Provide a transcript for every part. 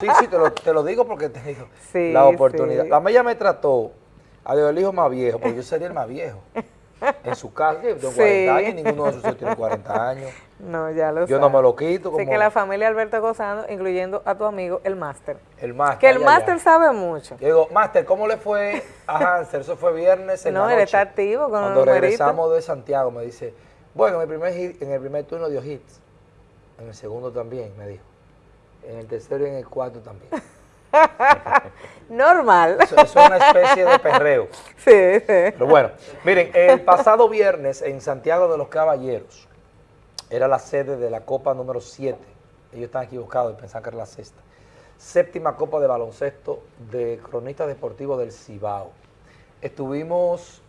Sí, sí, te lo, te lo digo porque te digo la oportunidad. La mella me trató a el hijo más viejo, porque yo sería el más viejo. En su casa, yo tengo 40 años, ninguno de sus hijos tiene 40 años. No, ya lo Yo no me lo quito. Así que la familia Alberto Gozando, incluyendo a tu amigo, el máster. El máster. Que el máster sabe mucho. Yo digo, máster, ¿cómo le fue a Hanser? Eso fue viernes en No, la él está activo con Cuando regresamos de Santiago, me dice, bueno, en el primer, en el primer turno dio hits. En el segundo también, me dijo. En el tercero y en el cuarto también. Normal. Es una especie de perreo. Sí, sí. Pero bueno, miren, el pasado viernes en Santiago de los Caballeros era la sede de la Copa número 7. Ellos están equivocados y pensaban que era la sexta. Séptima Copa de Baloncesto de Cronistas Deportivos del Cibao. Estuvimos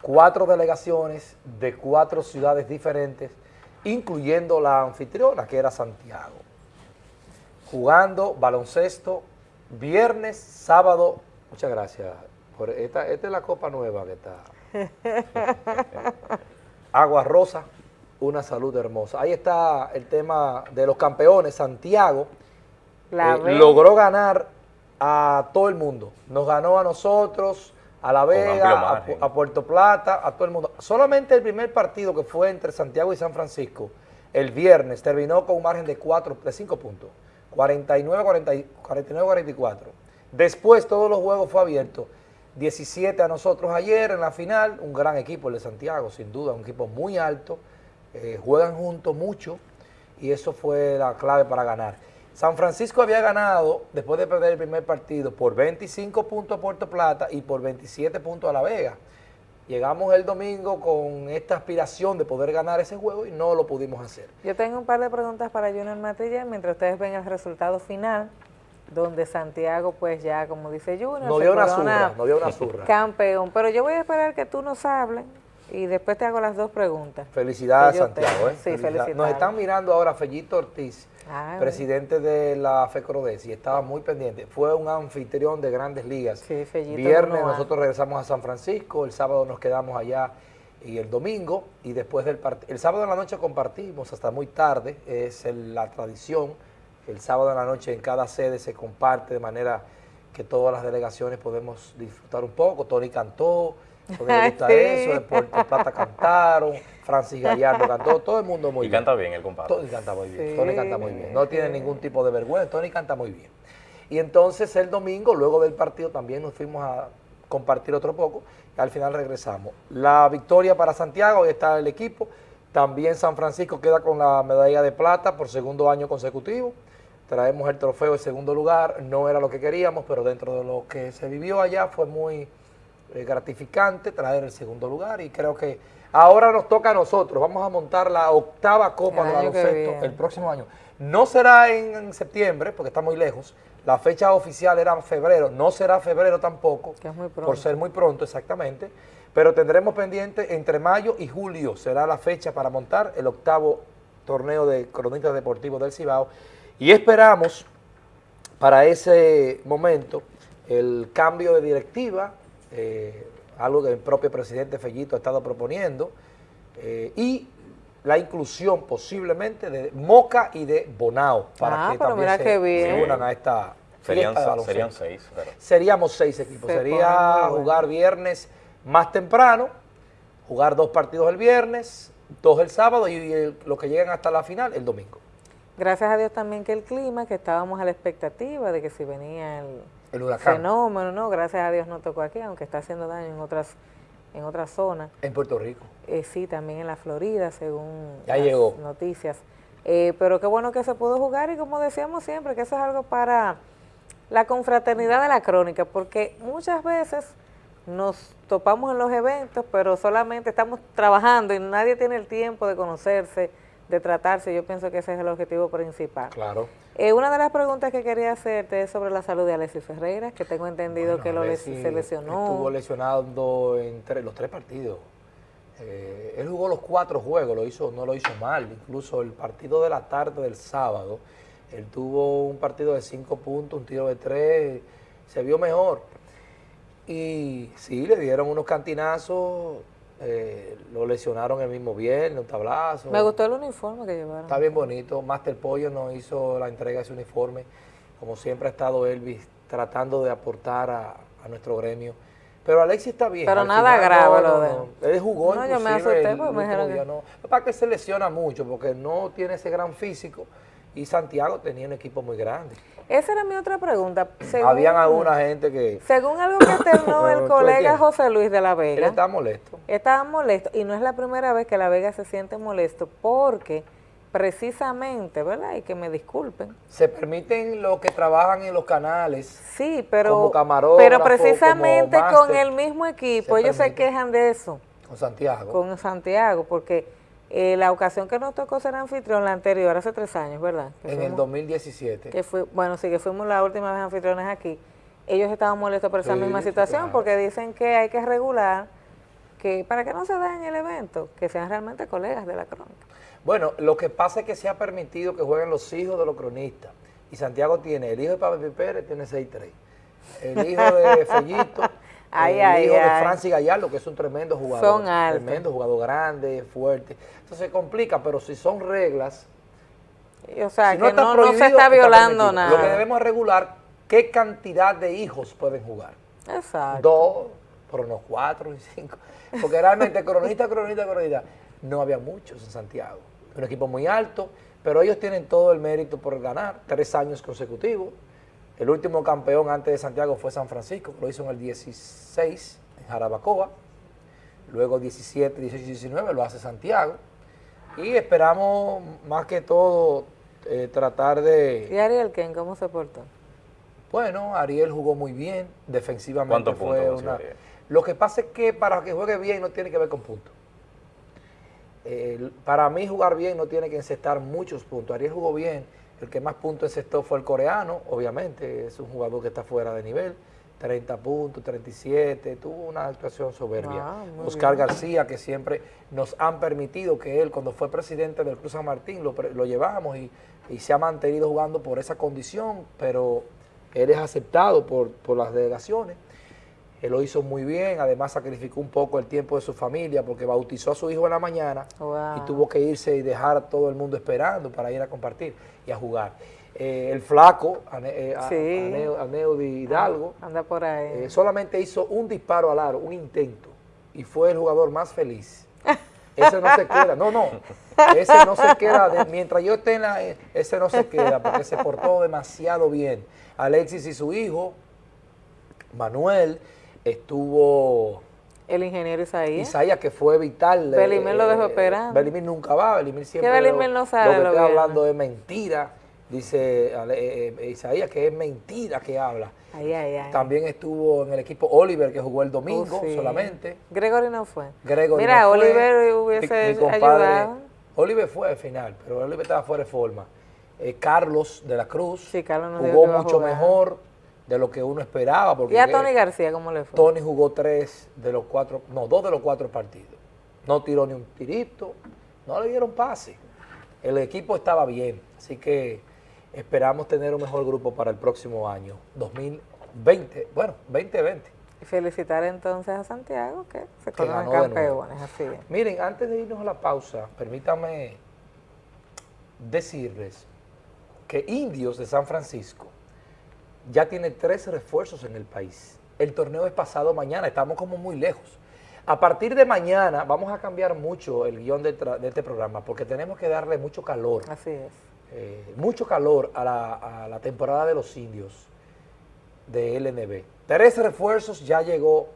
cuatro delegaciones de cuatro ciudades diferentes, incluyendo la anfitriona, que era Santiago, jugando baloncesto viernes, sábado, muchas gracias. Por esta, esta es la copa nueva que está. Agua Rosa, una salud hermosa. Ahí está el tema de los campeones. Santiago eh, logró ganar a todo el mundo. Nos ganó a nosotros, a La Vega, a, a, Puerto Plata, a todo el mundo. Solamente el primer partido que fue entre Santiago y San Francisco, el viernes, terminó con un margen de, cuatro, de cinco puntos. 49-44. Después todos los juegos fue abierto. 17 a nosotros ayer en la final, un gran equipo el de Santiago, sin duda, un equipo muy alto, eh, juegan juntos mucho y eso fue la clave para ganar. San Francisco había ganado, después de perder el primer partido, por 25 puntos a Puerto Plata y por 27 puntos a La Vega. Llegamos el domingo con esta aspiración de poder ganar ese juego y no lo pudimos hacer. Yo tengo un par de preguntas para Junior Matilla mientras ustedes ven el resultado final, donde Santiago, pues ya, como dice Junior, no dio una zurra, no dio una zurra. Campeón, pero yo voy a esperar que tú nos hables y después te hago las dos preguntas. Felicidades, Santiago. ¿eh? Sí, felicidades. Nos están mirando ahora Fellito Ortiz, presidente de la FECRODES, y estaba muy pendiente. Fue un anfitrión de grandes ligas. Sí, Viernes nosotros regresamos a San Francisco, el sábado nos quedamos allá y el domingo, y después del partido. El sábado en la noche compartimos hasta muy tarde, es la tradición. El sábado en la noche en cada sede se comparte de manera que todas las delegaciones podemos disfrutar un poco. Tony cantó, Tony le gusta eso, de Puerto Plata cantaron, Francis Gallardo cantó, todo el mundo muy bien. Y canta bien el compadre. Tony canta muy bien, Tony canta muy bien. No tiene ningún tipo de vergüenza, Tony canta muy bien. Y entonces el domingo, luego del partido, también nos fuimos a compartir otro poco y al final regresamos. La victoria para Santiago, ahí está el equipo. También San Francisco queda con la medalla de plata por segundo año consecutivo. Traemos el trofeo en segundo lugar, no era lo que queríamos, pero dentro de lo que se vivió allá fue muy gratificante traer el segundo lugar. Y creo que ahora nos toca a nosotros, vamos a montar la octava Copa de Baloncesto el próximo año. No será en, septiembre, porque está muy lejos, la fecha oficial era febrero, no será febrero tampoco, por ser muy pronto exactamente, pero tendremos pendiente entre mayo y julio, será la fecha para montar el octavo torneo de cronistas deportivos del Cibao, y esperamos para ese momento el cambio de directiva, eh, algo que el propio presidente Fellito ha estado proponiendo, eh, y la inclusión posiblemente de Moca y de Bonao para ah, que también se, unan a esta serían, serían seis. Seríamos seis equipos. Sería jugar viernes más temprano, jugar dos partidos el viernes, dos el sábado y, los que llegan hasta la final el domingo. Gracias a Dios también que el clima, que estábamos a la expectativa de que si venía el, fenómeno, ¿no? Gracias a Dios no tocó aquí, aunque está haciendo daño en otras en otras zonas. En Puerto Rico. Eh, sí, también en la Florida, según ya las noticias. Eh, pero qué bueno que se pudo jugar y como decíamos siempre, que eso es algo para la confraternidad de la crónica, porque muchas veces nos topamos en los eventos, pero solamente estamos trabajando y nadie tiene el tiempo de conocerse, de tratarse, yo pienso que ese es el objetivo principal. Claro. Eh, una de las preguntas que quería hacerte es sobre la salud de Alexis Ferreira, que tengo entendido que lo se lesionó. Estuvo lesionado en los tres partidos. Eh, él jugó los cuatro juegos, lo hizo, no lo hizo mal. Incluso el partido de la tarde del sábado, él tuvo un partido de cinco puntos, un tiro de tres, se vio mejor. Y sí, le dieron unos cantinazos eh, lo lesionaron el mismo viernes, un tablazo. Me gustó el uniforme que llevaron. Está bien bonito. Master Pollo nos hizo la entrega de ese uniforme como siempre ha estado Elvis tratando de aportar a, nuestro gremio. Pero Alexis está bien. Pero nada grave lo de... Él jugó no, yo me asusté porque me dijeron que... no. Para que se lesiona mucho porque no tiene ese gran físico y Santiago tenía un equipo muy grande. Esa era mi otra pregunta. Habían alguna gente que... Según algo que externó el colega José Luis de la Vega. Él estaba molesto. Estaba molesto y no es la primera vez que la Vega se siente molesto porque precisamente, ¿verdad? Y que me disculpen. Se permiten los que trabajan en los canales. Sí, pero, como pero precisamente con el mismo equipo, ellos se quejan de eso. Con Santiago. Con Santiago, porque eh, la ocasión que nos tocó ser anfitrión, la anterior, hace tres años, ¿verdad? en el 2017. Que fue, bueno, sí, que fuimos la última vez anfitriones aquí. Ellos estaban molestos por esa misma situación porque dicen que hay que regular que para que no se dañe el evento, que sean realmente colegas de la crónica. Bueno, lo que pasa es que se ha permitido que jueguen los hijos de los cronistas. Y Santiago tiene, el hijo de Pablo Pérez tiene 6-3. El hijo de Fellito, el hijo de Francis Gallardo, que es un tremendo jugador. Son Tremendo jugador grande, fuerte. Entonces se complica, pero si son reglas... O sea, que no, se está violando nada. Lo que debemos regular, qué cantidad de hijos pueden jugar. Exacto. Dos, pero no cuatro y cinco. Porque realmente cronista, cronista, cronista, no había muchos en Santiago. Un equipo muy alto, pero ellos tienen todo el mérito por ganar, tres años consecutivos. El último campeón antes de Santiago fue San Francisco, lo hizo en el 16, en Jarabacoa. Luego 17, 18 y 19 lo hace Santiago. Y esperamos más que todo eh, tratar de... ¿Y Ariel Ken cómo se portó? Bueno, Ariel jugó muy bien, defensivamente fue una... Lo que pasa es que para que juegue bien no tiene que ver con puntos para mí jugar bien no tiene que encestar muchos puntos. Ariel jugó bien, el que más puntos encestó fue el coreano, obviamente, es un jugador que está fuera de nivel, 30 puntos, 37, tuvo una actuación soberbia. Ah, Oscar García, que siempre nos han permitido que él, cuando fue presidente del Cruz San Martín, lo, lo llevamos y, se ha mantenido jugando por esa condición, pero él es aceptado por, por las delegaciones. Él lo hizo muy bien, además sacrificó un poco el tiempo de su familia porque bautizó a su hijo en la mañana y tuvo que irse y dejar a todo el mundo esperando para ir a compartir y a jugar. Eh, el flaco, eh, Aneo, de Hidalgo, anda por ahí. Eh, solamente hizo un disparo al aro, un intento, y fue el jugador más feliz. Ese no se queda, no, no, ese no se queda, mientras yo esté en la, ese no se queda porque se portó demasiado bien. Alexis y su hijo, Manuel, estuvo... El ingeniero Isaías. Isaías, que fue vital. Belimir lo dejó eh, esperando. Belimir nunca va, Belimir siempre... Que Belimir no sabe lo, que está hablando es mentira, dice eh, eh, Isaías, que es mentira que habla. Ay, ay, ay. También estuvo en el equipo Oliver, que jugó el domingo oh, solamente. Gregory no fue. Gregory Mira, no Oliver hubiese ayudado. Oliver fue al final, pero Oliver estaba fuera de forma. Carlos de la Cruz sí, Carlos jugó mucho mejor de lo que uno esperaba. Porque ¿Y a Tony García cómo le fue? Tony jugó tres de los cuatro, no, dos de los cuatro partidos. No tiró ni un tirito, no le dieron pase. El equipo estaba bien, así que esperamos tener un mejor grupo para el próximo año, 2020, bueno, 2020. Y felicitar entonces a Santiago que se coronan campeones, así Miren, antes de irnos a la pausa, permítanme decirles que Indios de San Francisco ya tiene tres refuerzos en el país. El torneo es pasado mañana, estamos como muy lejos. A partir de mañana vamos a cambiar mucho el guion de, este programa porque tenemos que darle mucho calor. Así es. Eh, mucho calor a la, temporada de los indios de LNB. Tres refuerzos, ya llegó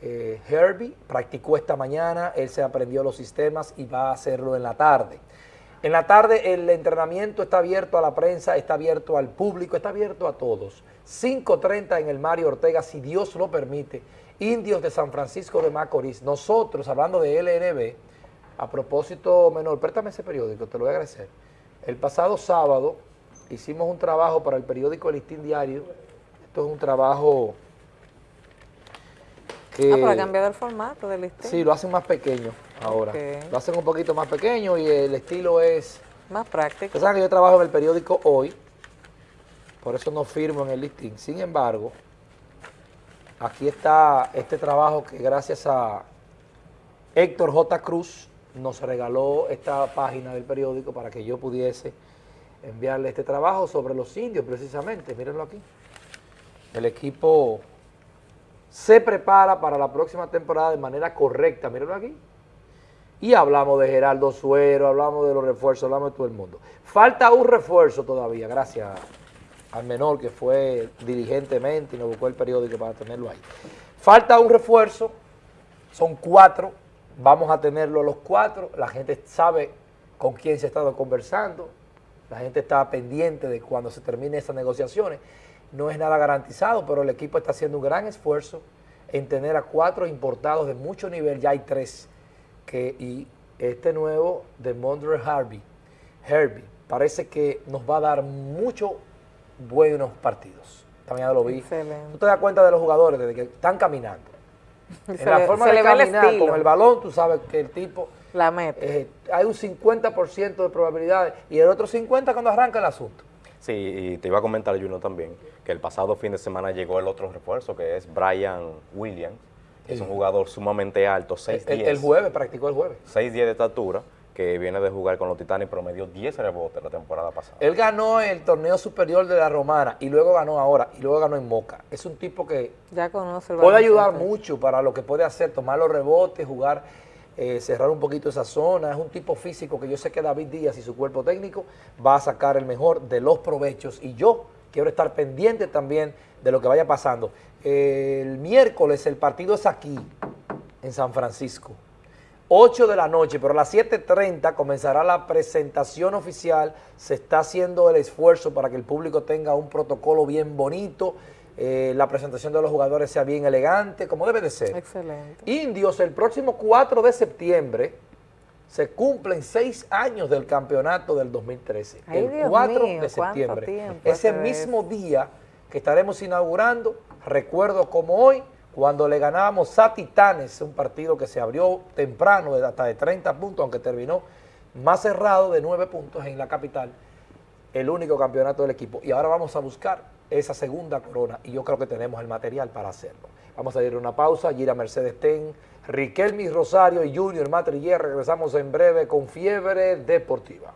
eh, Herbie, practicó esta mañana, él se aprendió los sistemas y va a hacerlo en la tarde. En la tarde el entrenamiento está abierto a la prensa, está abierto al público, está abierto a todos. 5.30 en el Mario Ortega, si Dios lo permite. Indios de San Francisco de Macorís. Nosotros, hablando de LNB, a propósito, menor, préstame ese periódico, te lo voy a agradecer. El pasado sábado hicimos un trabajo para el periódico El Listín Diario. Esto es un trabajo Ah, pero ha cambiado el formato del Listín. Sí, lo hacen más pequeño ahora. Lo hacen un poquito más pequeño y el estilo es... Más práctico. Ustedes saben que yo trabajo en el periódico Hoy, por eso no firmo en el listing. Sin embargo, aquí está este trabajo que gracias a Héctor J. Cruz nos regaló esta página del periódico para que yo pudiese enviarle este trabajo sobre los indios precisamente, mírenlo aquí. El equipo se prepara para la próxima temporada de manera correcta, mírenlo aquí. Y hablamos de Geraldo Suero, hablamos de los refuerzos, hablamos de todo el mundo. Falta un refuerzo todavía, gracias al menor que fue diligentemente y nos buscó el periódico para tenerlo ahí. Falta un refuerzo, son cuatro, vamos a tenerlo los cuatro, la gente sabe con quién se ha estado conversando, la gente está pendiente de cuando se terminen esas negociaciones. No es nada garantizado, pero el equipo está haciendo un gran esfuerzo en tener a cuatro importados de mucho nivel, ya hay tres, que, y este nuevo de Mondre Harvey, Herbie, parece que nos va a dar mucho buenos partidos. También ya lo vi. Tú te das cuenta de los jugadores desde que están caminando. en la forma de caminar con el balón, tú sabes que el tipo... La mete. Eh, hay un 50% de probabilidades y el otro 50% cuando arranca el asunto. Sí, y te iba a comentar, Juno, también, que el pasado fin de semana llegó el otro refuerzo, que es Brian Williams, que es un jugador sumamente alto, 6'10". El, el, jueves, practicó el jueves. 6'10 de estatura, que viene de jugar con los Titanes y promedió 10 rebotes la temporada pasada. Él ganó el torneo superior de la Romana y luego ganó ahora y luego ganó en Moca. Es un tipo que ya conoce puede ayudar mucho para lo que puede hacer, tomar los rebotes, jugar, eh, cerrar un poquito esa zona. Es un tipo físico que yo sé que David Díaz y su cuerpo técnico va a sacar el mejor de los provechos y yo quiero estar pendiente también de lo que vaya pasando. El miércoles el partido es aquí, en San Francisco. 8 de la noche, pero a las 7.30 comenzará la presentación oficial, se está haciendo el esfuerzo para que el público tenga un protocolo bien bonito, eh, la presentación de los jugadores sea bien elegante, como debe de ser. Excelente. Indios, el próximo 4 de septiembre, se cumplen seis años del campeonato del 2013. el 4 de septiembre. Ese mismo día que estaremos inaugurando, recuerdo como hoy, cuando le ganábamos a Titanes, un partido que se abrió temprano, de hasta de 30 puntos, aunque terminó más cerrado de 9 puntos en la capital, el único campeonato del equipo. Y ahora vamos a buscar esa segunda corona y yo creo que tenemos el material para hacerlo. Vamos a ir a una pausa, Gira Mercedes Ten, Riquelme Rosario y Junior Matriller. Regresamos en breve con Fiebre Deportiva.